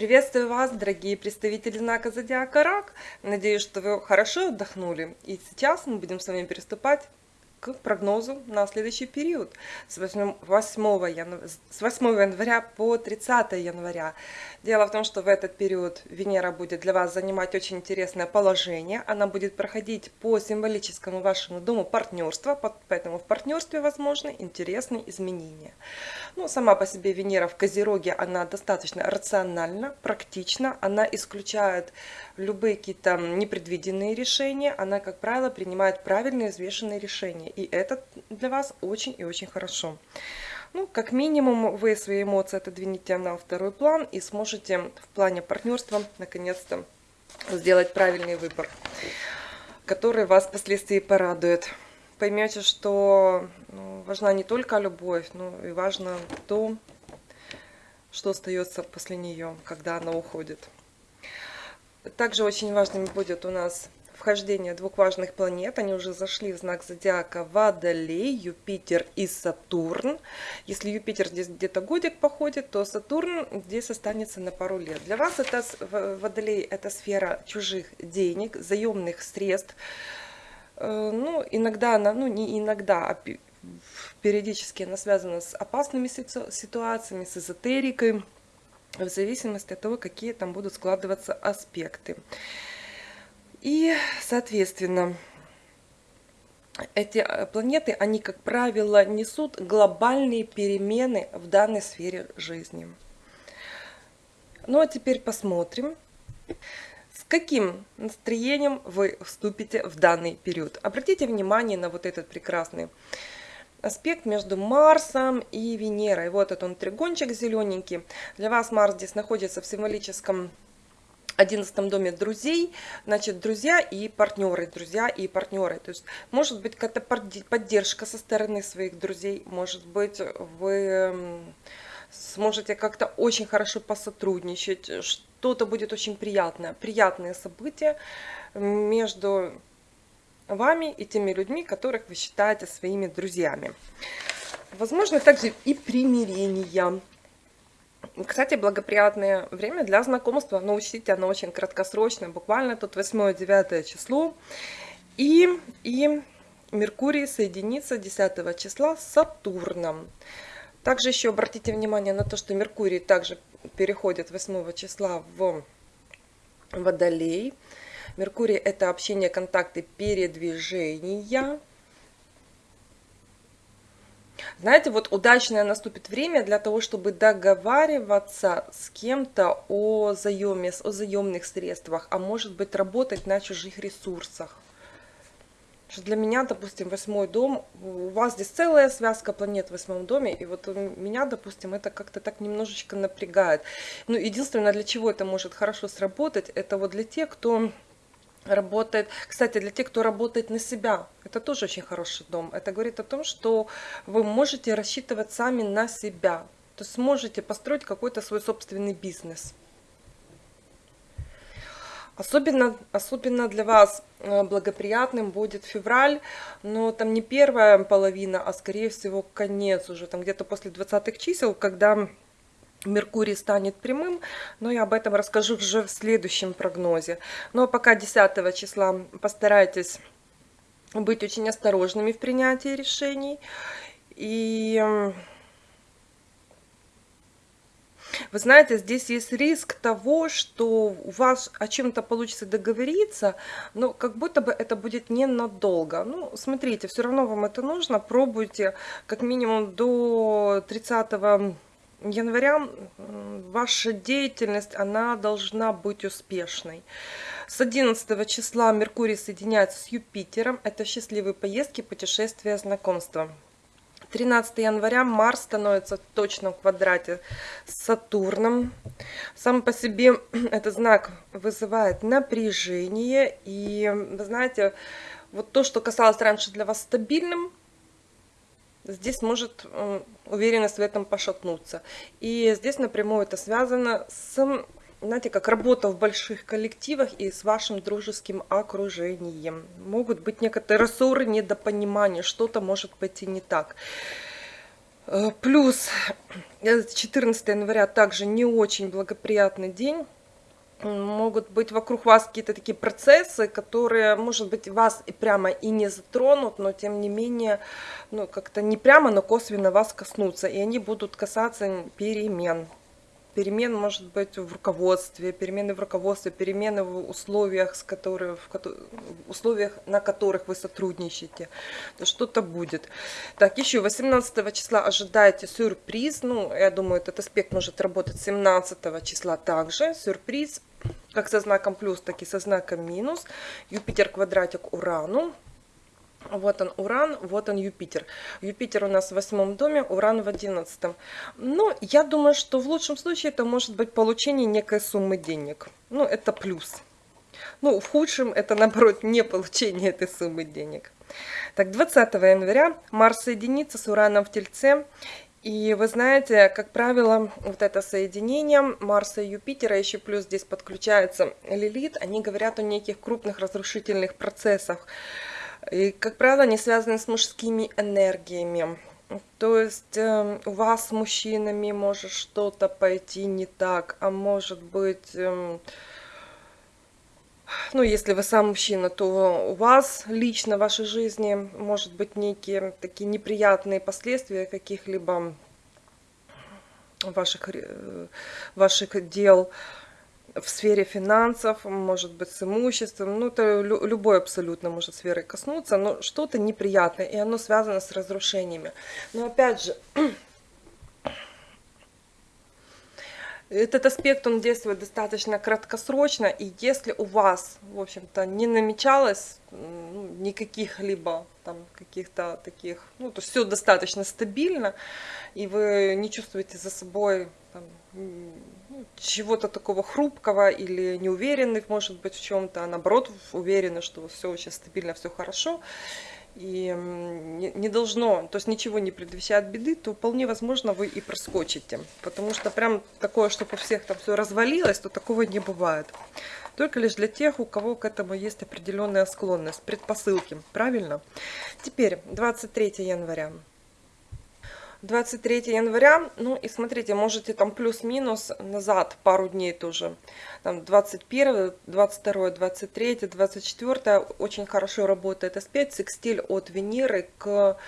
Приветствую вас, дорогие представители знака Зодиака Рак. Надеюсь, что вы хорошо отдохнули. И сейчас мы будем с вами приступать к прогнозу на следующий период с 8, 8, января, с 8 января по 30 января. Дело в том, что в этот период Венера будет для вас занимать очень интересное положение. Она будет проходить по символическому вашему дому партнерства, поэтому в партнерстве возможны интересные изменения. Ну, сама по себе Венера в Козероге, она достаточно рациональна, практична, она исключает любые какие-то непредвиденные решения, она, как правило, принимает правильные, взвешенные решения. И это для вас очень и очень хорошо. Ну, как минимум, вы свои эмоции отодвинете на второй план и сможете в плане партнерства наконец-то сделать правильный выбор, который вас впоследствии порадует. Поймете, что ну, важна не только любовь, но и важно то, что остается после нее, когда она уходит. Также очень важным будет у нас вхождение двух важных планет. Они уже зашли в знак зодиака Водолей, Юпитер и Сатурн. Если Юпитер здесь где-то годик походит, то Сатурн здесь останется на пару лет. Для вас это Водолей – это сфера чужих денег, заемных средств. Э, ну, иногда она, ну не иногда, а периодически она связана с опасными ситуациями, с эзотерикой, в зависимости от того, какие там будут складываться аспекты. И, соответственно, эти э, планеты, они, как правило, несут глобальные перемены в данной сфере жизни. Ну а теперь посмотрим, с каким настроением вы вступите в данный период. Обратите внимание на вот этот прекрасный аспект между Марсом и Венерой. Вот этот он тригончик зелененький. Для вас Марс здесь находится в символическом одиннадцатом доме друзей, значит, друзья и партнеры, друзья и партнеры. То есть, может быть, какая-то поддержка со стороны своих друзей, может быть, вы сможете как-то очень хорошо посотрудничать, что-то будет очень приятное, приятные события между вами и теми людьми, которых вы считаете своими друзьями. Возможно, также и примирение. Кстати, благоприятное время для знакомства, но учтите, оно очень краткосрочное, буквально тут 8-9 число. И, и Меркурий соединится 10 числа с Сатурном. Также еще обратите внимание на то, что Меркурий также переходит 8 числа в Водолей. Меркурий – это общение, контакты, передвижения. Знаете, вот удачное наступит время для того, чтобы договариваться с кем-то о заеме, о заемных средствах, а может быть работать на чужих ресурсах. Что для меня, допустим, восьмой дом, у вас здесь целая связка планет в восьмом доме, и вот у меня, допустим, это как-то так немножечко напрягает. Ну, единственное, для чего это может хорошо сработать, это вот для тех, кто работает. Кстати, для тех, кто работает на себя, это тоже очень хороший дом. Это говорит о том, что вы можете рассчитывать сами на себя. То есть сможете построить какой-то свой собственный бизнес. Особенно, особенно для вас э, благоприятным будет февраль, но там не первая половина, а скорее всего конец уже, там где-то после 20 чисел, когда Меркурий станет прямым, но я об этом расскажу уже в следующем прогнозе. Но пока 10 числа постарайтесь быть очень осторожными в принятии решений. И вы знаете, здесь есть риск того, что у вас о чем-то получится договориться, но как будто бы это будет ненадолго. Ну, смотрите, все равно вам это нужно, пробуйте как минимум до 30 января ваша деятельность, она должна быть успешной. С 11 числа Меркурий соединяется с Юпитером. Это счастливые поездки, путешествия, знакомства. 13 января Марс становится в квадрате с Сатурном. Сам по себе этот знак вызывает напряжение. И вы знаете, вот то, что касалось раньше для вас стабильным, здесь может уверенность в этом пошатнуться. И здесь напрямую это связано с, знаете, как работа в больших коллективах и с вашим дружеским окружением. Могут быть некоторые ссоры, недопонимания, что-то может пойти не так. Э, плюс 14 января также не очень благоприятный день могут быть вокруг вас какие-то такие процессы, которые, может быть, вас и прямо и не затронут, но тем не менее, ну, как-то не прямо, но косвенно вас коснутся, и они будут касаться перемен. Перемен может быть в руководстве, перемены в руководстве, перемены в условиях, с которых, в условиях, на которых вы сотрудничаете. То что-то будет. Так, еще 18 числа ожидайте сюрприз. Ну, я думаю, этот аспект может работать 17 числа также. Сюрприз как со знаком плюс, так и со знаком минус. Юпитер квадратик Урану. Вот он Уран, вот он Юпитер. Юпитер у нас в восьмом доме, Уран в одиннадцатом. Но я думаю, что в лучшем случае это может быть получение некой суммы денег. Ну, это плюс. Ну, в худшем это, наоборот, не получение этой суммы денег. Так, 20 января Марс соединится с Ураном в Тельце. И вы знаете, как правило, вот это соединение Марса и Юпитера, еще плюс здесь подключается Лилит, они говорят о неких крупных разрушительных процессах. И, как правило, они связаны с мужскими энергиями. То есть э, у вас с мужчинами может что-то пойти не так, а может быть... Э, ну, если вы сам мужчина, то у вас лично в вашей жизни может быть некие такие неприятные последствия каких-либо ваших, э, ваших дел в сфере финансов, может быть, с имуществом, ну, это любой абсолютно может сферы коснуться, но что-то неприятное, и оно связано с разрушениями. Но опять же, Этот аспект, он действует достаточно краткосрочно, и если у вас, в общем-то, не намечалось ну, никаких либо там каких-то таких, ну, то все достаточно стабильно, и вы не чувствуете за собой там, чего-то такого хрупкого или неуверенных, может быть, в чем-то, а наоборот, уверены, что все очень стабильно, все хорошо, и не должно, то есть ничего не предвещает беды, то вполне возможно вы и проскочите. Потому что прям такое, чтобы у всех там все развалилось, то такого не бывает. Только лишь для тех, у кого к этому есть определенная склонность, предпосылки. Правильно? Теперь 23 января. 23 января, ну и смотрите, можете там плюс-минус назад пару дней тоже, там 21, 22, 23, 24, очень хорошо работает аспект, секстиль от Венеры к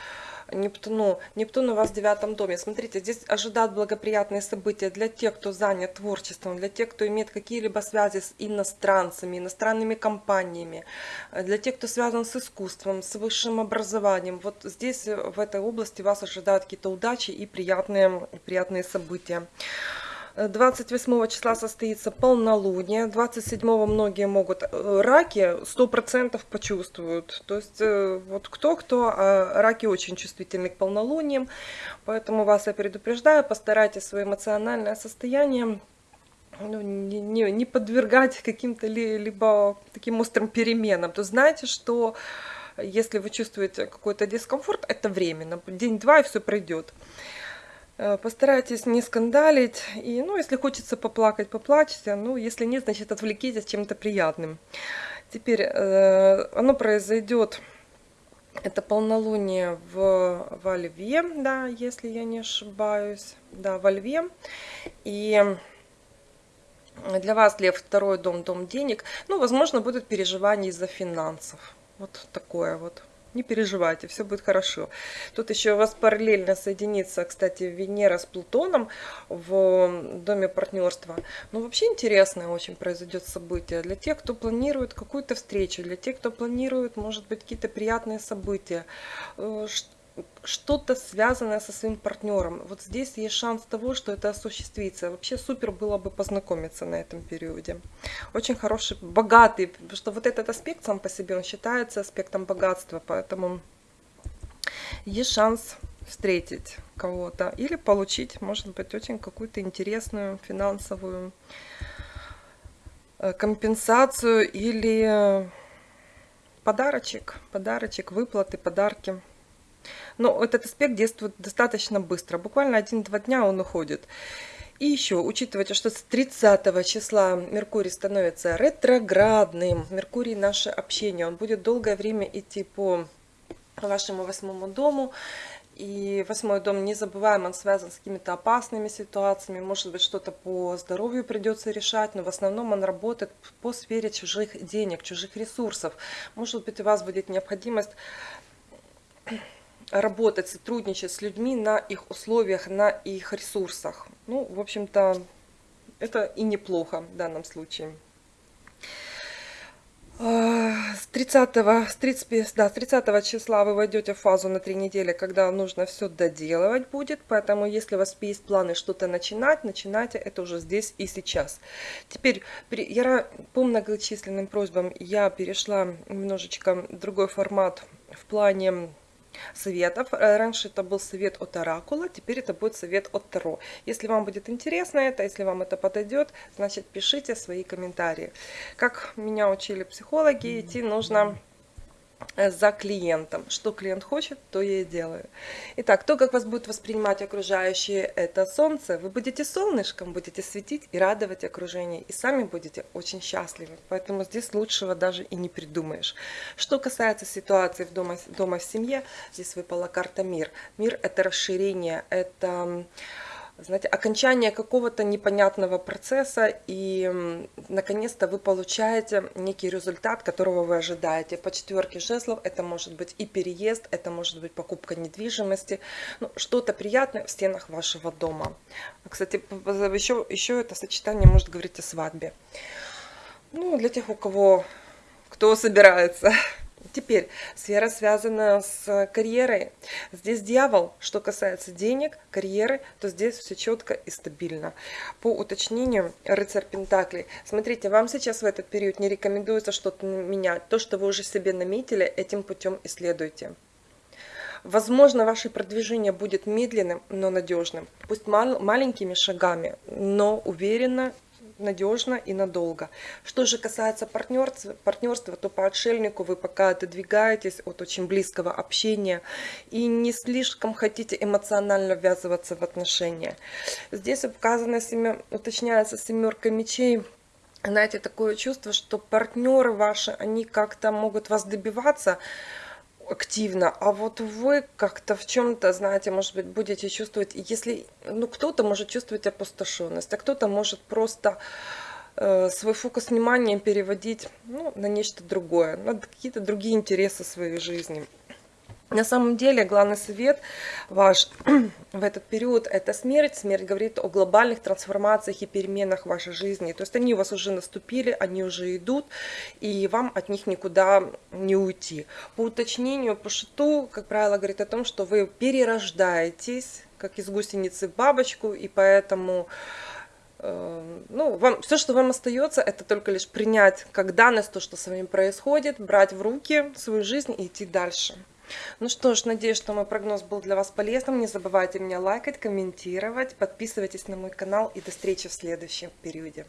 Нептуну. Нептун у вас в девятом доме. Смотрите, здесь ожидают благоприятные события для тех, кто занят творчеством, для тех, кто имеет какие-либо связи с иностранцами, иностранными компаниями, для тех, кто связан с искусством, с высшим образованием. Вот здесь, в этой области, вас ожидают какие-то удачи и приятные, приятные события. 28 числа состоится полнолуние, 27 многие могут э, раки 100% почувствуют. То есть э, вот кто-кто, а раки очень чувствительны к полнолуниям, поэтому вас я предупреждаю, постарайтесь свое эмоциональное состояние ну, не, не, не подвергать каким-то ли, либо таким острым переменам. То знаете, что если вы чувствуете какой-то дискомфорт, это временно, день-два и все пройдет. Э, постарайтесь не скандалить. И, ну, если хочется поплакать, поплачьте. Ну, если нет, значит, отвлекитесь чем-то приятным. Теперь э, оно произойдет, это полнолуние в, во Льве, да, если я не ошибаюсь. Да, во Льве. И для вас, Лев, второй дом, дом денег. Ну, возможно, будут переживания из-за финансов. Вот такое вот. Не переживайте, все будет хорошо. Тут еще у вас параллельно соединится, кстати, Венера с Плутоном в доме партнерства. Ну, вообще интересное очень произойдет событие. Для тех, кто планирует какую-то встречу, для тех, кто планирует, может быть, какие-то приятные события э, что-то связанное со своим партнером. Вот здесь есть шанс того, что это осуществится. Вообще супер было бы познакомиться на этом периоде. Очень хороший, богатый, потому что вот этот аспект сам по себе, он считается аспектом богатства, поэтому есть шанс встретить кого-то или получить, может быть, очень какую-то интересную финансовую э, компенсацию или подарочек, подарочек, выплаты, подарки. Но этот аспект действует достаточно быстро, буквально один-два дня он уходит. И еще, учитывайте, что с 30 числа Меркурий становится ретроградным. Меркурий наше общение, он будет долгое время идти по вашему восьмому дому. И восьмой дом, не забываем, он связан с какими-то опасными ситуациями, может быть, что-то по здоровью придется решать, но в основном он работает по сфере чужих денег, чужих ресурсов. Может быть, у вас будет необходимость работать, сотрудничать с людьми на их условиях, на их ресурсах. Ну, в общем-то, это и неплохо в данном случае. А, с 30, с 30, да, с 30 числа вы войдете в фазу на три недели, когда нужно все доделывать будет. Поэтому, если у вас есть планы что-то начинать, начинайте это уже здесь и сейчас. Теперь, я по многочисленным просьбам я перешла немножечко другой формат в плане советов. Э, раньше это был совет от Оракула, теперь это будет совет от Таро. Если вам будет интересно это, если вам это подойдет, значит пишите свои комментарии. Как меня учили психологи, идти нужно за клиентом. Что клиент хочет, то я и делаю. Итак, то, как вас будет воспринимать окружающие, это солнце. Вы будете солнышком, будете светить и радовать окружение. И сами будете очень счастливы. Поэтому здесь лучшего даже и не придумаешь. Что касается ситуации в дома, дома в семье, здесь выпала карта мир. Мир это расширение, это знаете, окончание какого-то непонятного процесса, и наконец-то вы получаете некий результат, которого вы ожидаете. По четверке жезлов это может быть и переезд, это может быть покупка недвижимости, ну, что-то приятное в стенах вашего дома. Кстати, еще, еще это сочетание может говорить о свадьбе. Ну, для тех, у кого, кто собирается Теперь сфера связана с карьерой. Здесь дьявол, что касается денег, карьеры, то здесь все четко и стабильно. По уточнению, рыцарь Пентаклей. Смотрите, вам сейчас в этот период не рекомендуется что-то менять. То, что вы уже себе наметили, этим путем исследуйте. Возможно, ваше продвижение будет медленным, но надежным. Пусть мал маленькими шагами, но уверенно надежно и надолго. Что же касается партнерства, партнерства, то по отшельнику вы пока отодвигаетесь от очень близкого общения и не слишком хотите эмоционально ввязываться в отношения. Здесь указано, уточняется семерка мечей, знаете, такое чувство, что партнеры ваши, они как-то могут вас добиваться, активно, а вот вы как-то в чем-то, знаете, может быть, будете чувствовать, если, ну, кто-то может чувствовать опустошенность, а кто-то может просто э, свой фокус внимания переводить ну, на нечто другое, на какие-то другие интересы своей жизни. На самом деле главный совет ваш в этот период это смерть. Смерть говорит о глобальных трансформациях и переменах в вашей жизни. То есть они у вас уже наступили, они уже идут, и вам от них никуда не уйти. По уточнению, по шиту, как правило, говорит о том, что вы перерождаетесь, как из гусеницы в бабочку, и поэтому э, ну, вам, все, что вам остается, это только лишь принять как данность то, что с вами происходит, брать в руки свою жизнь и идти дальше. Ну что ж, надеюсь, что мой прогноз был для вас полезным. Не забывайте меня лайкать, комментировать, подписывайтесь на мой канал и до встречи в следующем периоде.